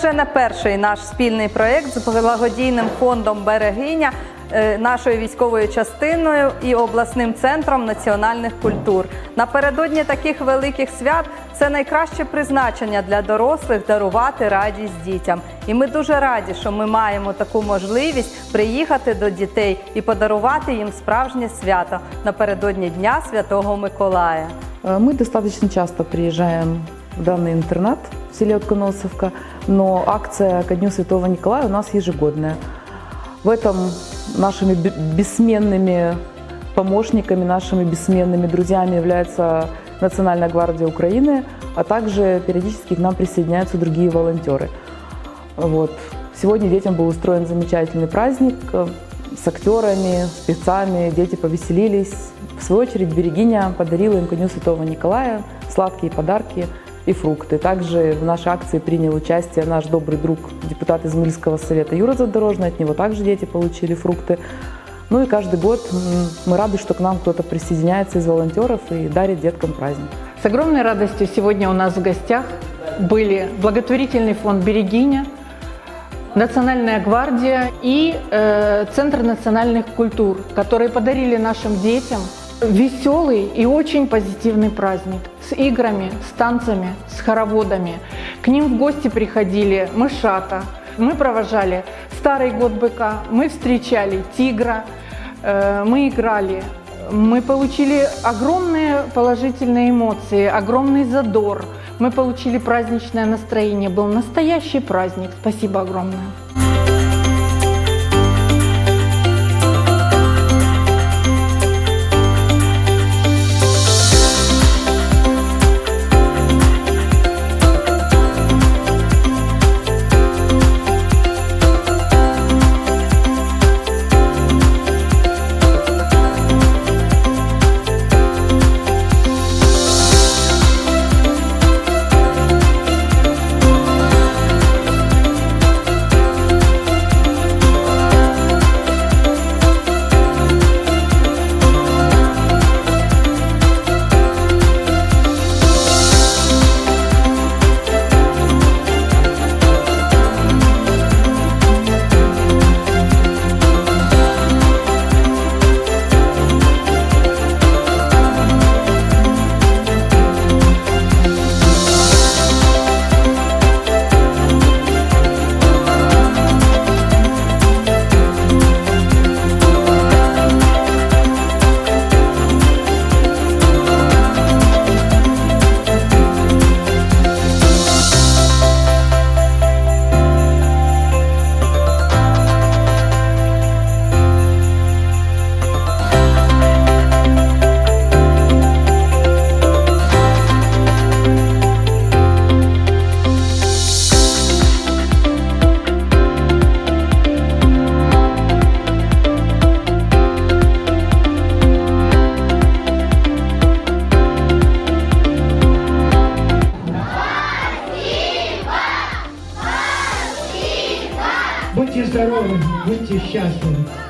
вже не перший наш спільний проєкт з благодійним фондом Берегиня, е, нашою військовою частиною і обласним центром національних культур. Напередодні таких великих свят це найкраще призначення для дорослих дарувати радість дітям. І ми дуже раді, що ми маємо таку можливість приїхати до дітей і подарувати їм справжнє свято напередодні Дня Святого Миколая. Э, Мы достаточно часто приезжаем в данный интернат В селе Отконосовка, но акция ко Дню Святого Николая у нас ежегодная. В этом нашими бе- бессменными помощниками, нашими бессменными друзьями является Национальная гвардия Украины, а также периодически к нам присоединяются другие волонтеры. Вот. Сегодня детям был устроен замечательный праздник э, с актерами, спецами, дети повеселились. В свою очередь Берегиня подарила им ко Святого Николая сладкие подарки и фрукты. Также в нашей акции принял участие наш добрый друг, депутат Измаильского совета Юра Задорожный. От него также дети получили фрукты. Ну и каждый год мы рады, что к нам кто-то присоединяется из волонтеров и дарит деткам праздник. С огромной радостью сегодня у нас в гостях были благотворительный фонд «Берегиня», Национальная гвардия и э, Центр национальных культур, которые подарили нашим детям веселый и очень позитивный праздник с играми, с танцами, с хороводами. К ним в гости приходили мышата, мы провожали Старый год быка, мы встречали тигра, э, мы играли, мы получили огромные положительные эмоции, огромный задор. Мы получили праздничное настроение. Был настоящий праздник. Спасибо огромное. Здоровы, будьте счастливы.